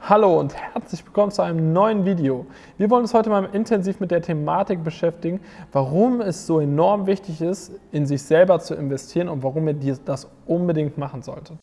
Hallo und herzlich willkommen zu einem neuen Video. Wir wollen uns heute mal intensiv mit der Thematik beschäftigen, warum es so enorm wichtig ist, in sich selber zu investieren und warum ihr das unbedingt machen solltet.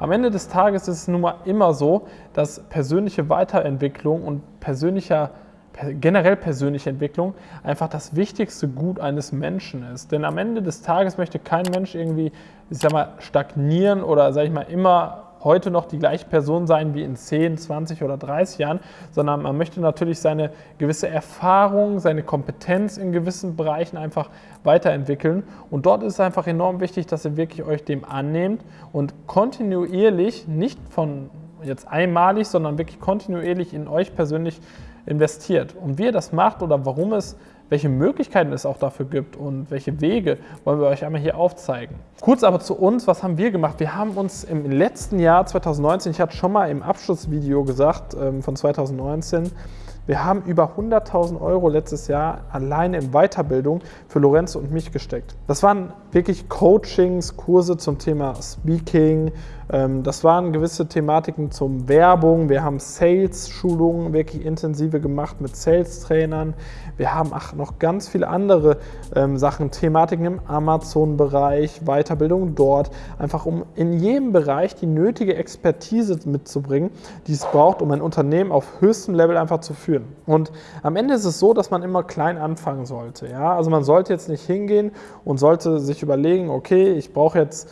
Am Ende des Tages ist es nun mal immer so, dass persönliche Weiterentwicklung und persönlicher generell persönliche Entwicklung einfach das wichtigste Gut eines Menschen ist. Denn am Ende des Tages möchte kein Mensch irgendwie, ich sag mal, stagnieren oder, sag ich mal, immer heute noch die gleiche Person sein wie in 10, 20 oder 30 Jahren, sondern man möchte natürlich seine gewisse Erfahrung, seine Kompetenz in gewissen Bereichen einfach weiterentwickeln. Und dort ist es einfach enorm wichtig, dass ihr wirklich euch dem annehmt und kontinuierlich, nicht von jetzt einmalig, sondern wirklich kontinuierlich in euch persönlich investiert. Und wie ihr das macht oder warum es welche Möglichkeiten es auch dafür gibt und welche Wege wollen wir euch einmal hier aufzeigen. Kurz aber zu uns, was haben wir gemacht? Wir haben uns im letzten Jahr 2019, ich hatte schon mal im Abschlussvideo gesagt ähm, von 2019, wir haben über 100.000 Euro letztes Jahr alleine in Weiterbildung für Lorenzo und mich gesteckt. Das waren wirklich Coachings, Kurse zum Thema Speaking, das waren gewisse Thematiken zum Werbung. Wir haben Sales-Schulungen wirklich intensive gemacht mit Sales-Trainern. Wir haben ach, noch ganz viele andere ähm, Sachen, Thematiken im Amazon-Bereich, Weiterbildung dort, einfach um in jedem Bereich die nötige Expertise mitzubringen, die es braucht, um ein Unternehmen auf höchstem Level einfach zu führen. Und am Ende ist es so, dass man immer klein anfangen sollte. Ja? Also man sollte jetzt nicht hingehen und sollte sich überlegen, okay, ich brauche jetzt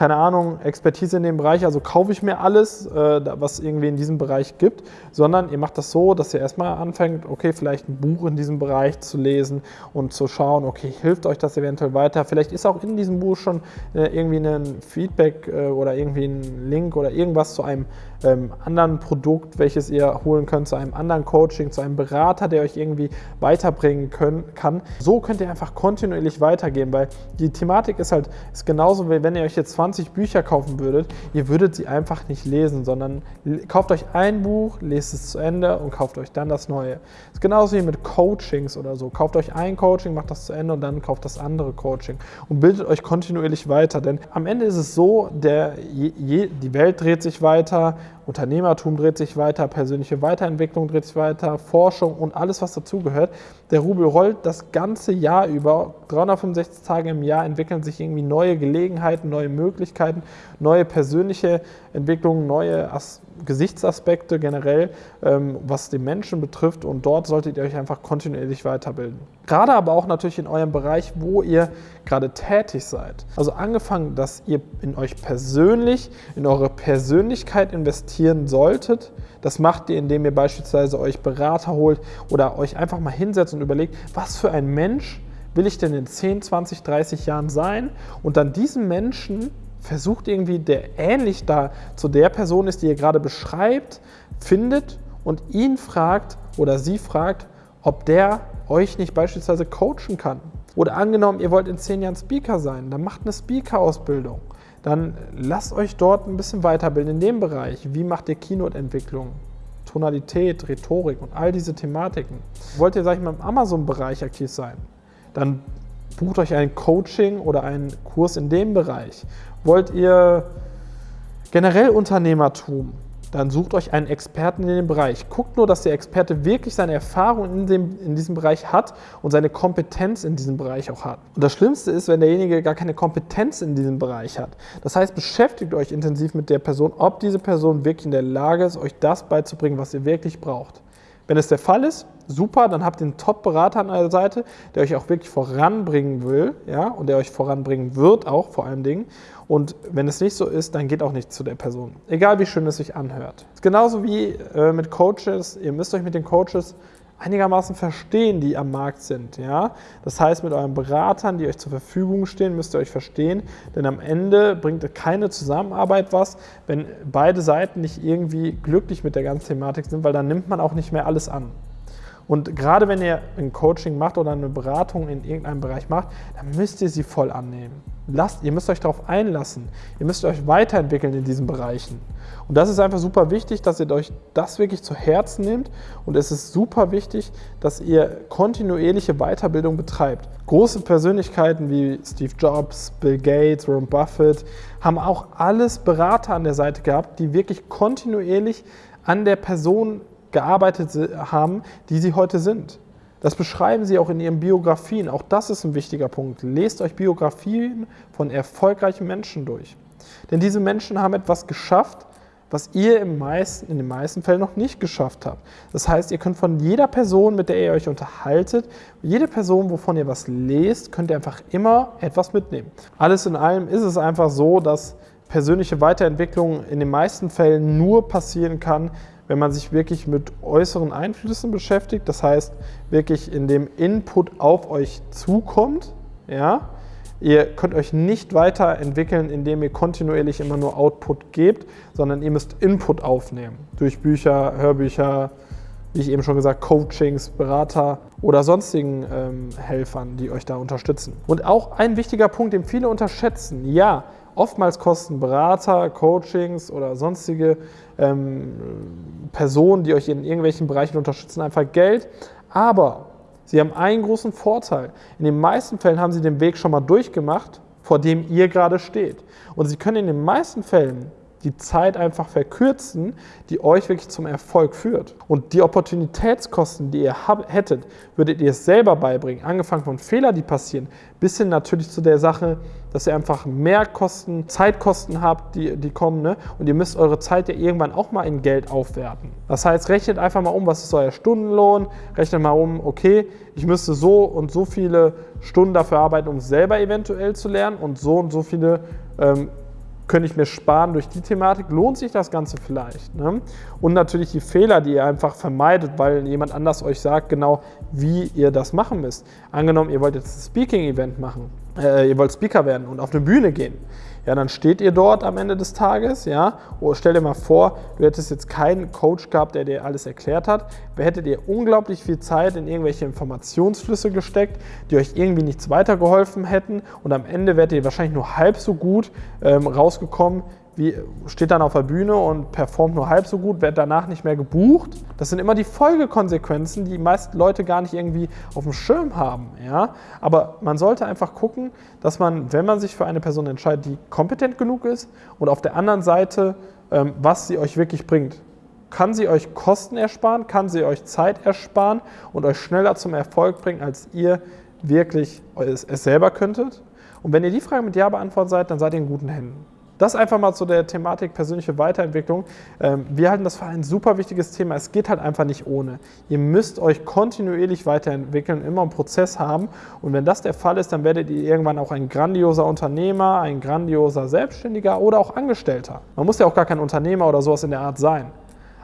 keine Ahnung, Expertise in dem Bereich, also kaufe ich mir alles, äh, was irgendwie in diesem Bereich gibt, sondern ihr macht das so, dass ihr erstmal anfängt, okay, vielleicht ein Buch in diesem Bereich zu lesen und zu schauen, okay, hilft euch das eventuell weiter? Vielleicht ist auch in diesem Buch schon äh, irgendwie ein Feedback äh, oder irgendwie ein Link oder irgendwas zu einem ähm, anderen Produkt, welches ihr holen könnt, zu einem anderen Coaching, zu einem Berater, der euch irgendwie weiterbringen können, kann. So könnt ihr einfach kontinuierlich weitergehen, weil die Thematik ist halt, ist genauso wie wenn ihr euch jetzt 20 Bücher kaufen würdet, ihr würdet sie einfach nicht lesen, sondern kauft euch ein Buch, lest es zu Ende und kauft euch dann das neue. Das ist genauso wie mit Coachings oder so. Kauft euch ein Coaching, macht das zu Ende und dann kauft das andere Coaching und bildet euch kontinuierlich weiter, denn am Ende ist es so, der, je, die Welt dreht sich weiter, Unternehmertum dreht sich weiter, persönliche Weiterentwicklung dreht sich weiter, Forschung und alles, was dazugehört. Der Rubel rollt das ganze Jahr über, 365 Tage im Jahr entwickeln sich irgendwie neue Gelegenheiten, neue Möglichkeiten, neue persönliche Entwicklungen, neue As Gesichtsaspekte generell, ähm, was den Menschen betrifft und dort solltet ihr euch einfach kontinuierlich weiterbilden. Gerade aber auch natürlich in eurem Bereich, wo ihr gerade tätig seid. Also angefangen, dass ihr in euch persönlich, in eure Persönlichkeit investieren solltet. Das macht ihr, indem ihr beispielsweise euch Berater holt oder euch einfach mal hinsetzt und überlegt, was für ein Mensch will ich denn in 10, 20, 30 Jahren sein und dann diesen Menschen versucht irgendwie, der ähnlich da zu der Person ist, die ihr gerade beschreibt, findet und ihn fragt oder sie fragt, ob der euch nicht beispielsweise coachen kann. Oder angenommen, ihr wollt in zehn Jahren Speaker sein, dann macht eine Speaker-Ausbildung. Dann lasst euch dort ein bisschen weiterbilden in dem Bereich. Wie macht ihr Keynote-Entwicklung? Tonalität, Rhetorik und all diese Thematiken. Wollt ihr, sag ich mal, im Amazon-Bereich aktiv sein? Dann bucht euch ein Coaching oder einen Kurs in dem Bereich. Wollt ihr generell Unternehmertum? Dann sucht euch einen Experten in dem Bereich. Guckt nur, dass der Experte wirklich seine Erfahrung in, dem, in diesem Bereich hat und seine Kompetenz in diesem Bereich auch hat. Und das Schlimmste ist, wenn derjenige gar keine Kompetenz in diesem Bereich hat. Das heißt, beschäftigt euch intensiv mit der Person, ob diese Person wirklich in der Lage ist, euch das beizubringen, was ihr wirklich braucht. Wenn es der Fall ist, super, dann habt ihr einen Top-Berater an eurer Seite, der euch auch wirklich voranbringen will ja, und der euch voranbringen wird auch vor allen Dingen. Und wenn es nicht so ist, dann geht auch nicht zu der Person. Egal wie schön es sich anhört. Genauso wie äh, mit Coaches, ihr müsst euch mit den Coaches einigermaßen verstehen, die am Markt sind. Ja? Das heißt, mit euren Beratern, die euch zur Verfügung stehen, müsst ihr euch verstehen, denn am Ende bringt keine Zusammenarbeit was, wenn beide Seiten nicht irgendwie glücklich mit der ganzen Thematik sind, weil dann nimmt man auch nicht mehr alles an. Und gerade wenn ihr ein Coaching macht oder eine Beratung in irgendeinem Bereich macht, dann müsst ihr sie voll annehmen. Lasst, ihr müsst euch darauf einlassen. Ihr müsst euch weiterentwickeln in diesen Bereichen. Und das ist einfach super wichtig, dass ihr euch das wirklich zu Herzen nehmt. Und es ist super wichtig, dass ihr kontinuierliche Weiterbildung betreibt. Große Persönlichkeiten wie Steve Jobs, Bill Gates, Warren Buffett haben auch alles Berater an der Seite gehabt, die wirklich kontinuierlich an der Person gearbeitet haben, die sie heute sind. Das beschreiben sie auch in ihren Biografien. Auch das ist ein wichtiger Punkt. Lest euch Biografien von erfolgreichen Menschen durch. Denn diese Menschen haben etwas geschafft, was ihr im meisten, in den meisten Fällen noch nicht geschafft habt. Das heißt, ihr könnt von jeder Person, mit der ihr euch unterhaltet, jede Person, wovon ihr was lest, könnt ihr einfach immer etwas mitnehmen. Alles in allem ist es einfach so, dass persönliche Weiterentwicklung in den meisten Fällen nur passieren kann, wenn man sich wirklich mit äußeren Einflüssen beschäftigt, das heißt wirklich in dem Input auf euch zukommt, ja, Ihr könnt euch nicht weiterentwickeln, indem ihr kontinuierlich immer nur Output gebt, sondern ihr müsst Input aufnehmen. Durch Bücher, Hörbücher, wie ich eben schon gesagt, Coachings, Berater oder sonstigen ähm, Helfern, die euch da unterstützen. Und auch ein wichtiger Punkt, den viele unterschätzen. Ja, oftmals kosten Berater, Coachings oder sonstige ähm, Personen, die euch in irgendwelchen Bereichen unterstützen, einfach Geld. Aber Sie haben einen großen Vorteil. In den meisten Fällen haben Sie den Weg schon mal durchgemacht, vor dem ihr gerade steht. Und Sie können in den meisten Fällen die Zeit einfach verkürzen, die euch wirklich zum Erfolg führt. Und die Opportunitätskosten, die ihr hättet, würdet ihr es selber beibringen, angefangen von Fehlern, die passieren, bis hin natürlich zu der Sache, dass ihr einfach mehr Kosten, Zeitkosten habt, die, die kommen. Ne? Und ihr müsst eure Zeit ja irgendwann auch mal in Geld aufwerten. Das heißt, rechnet einfach mal um, was ist euer Stundenlohn, rechnet mal um, okay, ich müsste so und so viele Stunden dafür arbeiten, um selber eventuell zu lernen und so und so viele ähm, könnte ich mir sparen durch die Thematik, lohnt sich das Ganze vielleicht. Ne? Und natürlich die Fehler, die ihr einfach vermeidet, weil jemand anders euch sagt, genau wie ihr das machen müsst. Angenommen, ihr wollt jetzt ein Speaking-Event machen, äh, ihr wollt Speaker werden und auf eine Bühne gehen. Ja, dann steht ihr dort am Ende des Tages, ja, oh, stell dir mal vor, du hättest jetzt keinen Coach gehabt, der dir alles erklärt hat, hättet ihr unglaublich viel Zeit in irgendwelche Informationsflüsse gesteckt, die euch irgendwie nichts weitergeholfen hätten? Und am Ende wärt ihr wahrscheinlich nur halb so gut ähm, rausgekommen, wie, steht dann auf der Bühne und performt nur halb so gut, wird danach nicht mehr gebucht. Das sind immer die Folgekonsequenzen, die meisten Leute gar nicht irgendwie auf dem Schirm haben. Ja? Aber man sollte einfach gucken, dass man, wenn man sich für eine Person entscheidet, die kompetent genug ist und auf der anderen Seite, ähm, was sie euch wirklich bringt. Kann sie euch Kosten ersparen, kann sie euch Zeit ersparen und euch schneller zum Erfolg bringen, als ihr wirklich es, es selber könntet? Und wenn ihr die Frage mit Ja beantwortet seid, dann seid ihr in guten Händen. Das einfach mal zu der Thematik persönliche Weiterentwicklung. Ähm, wir halten das für ein super wichtiges Thema. Es geht halt einfach nicht ohne. Ihr müsst euch kontinuierlich weiterentwickeln, immer einen Prozess haben. Und wenn das der Fall ist, dann werdet ihr irgendwann auch ein grandioser Unternehmer, ein grandioser Selbstständiger oder auch Angestellter. Man muss ja auch gar kein Unternehmer oder sowas in der Art sein.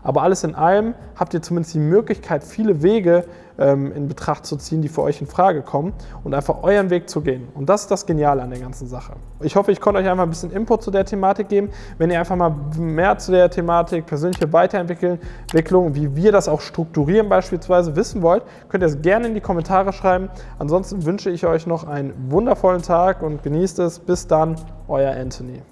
Aber alles in allem habt ihr zumindest die Möglichkeit, viele Wege ähm, in Betracht zu ziehen, die für euch in Frage kommen und einfach euren Weg zu gehen. Und das ist das Geniale an der ganzen Sache. Ich hoffe, ich konnte euch einfach ein bisschen Input zu der Thematik geben. Wenn ihr einfach mal mehr zu der Thematik persönliche Weiterentwicklung, wie wir das auch strukturieren beispielsweise wissen wollt, könnt ihr es gerne in die Kommentare schreiben. Ansonsten wünsche ich euch noch einen wundervollen Tag und genießt es. Bis dann, euer Anthony.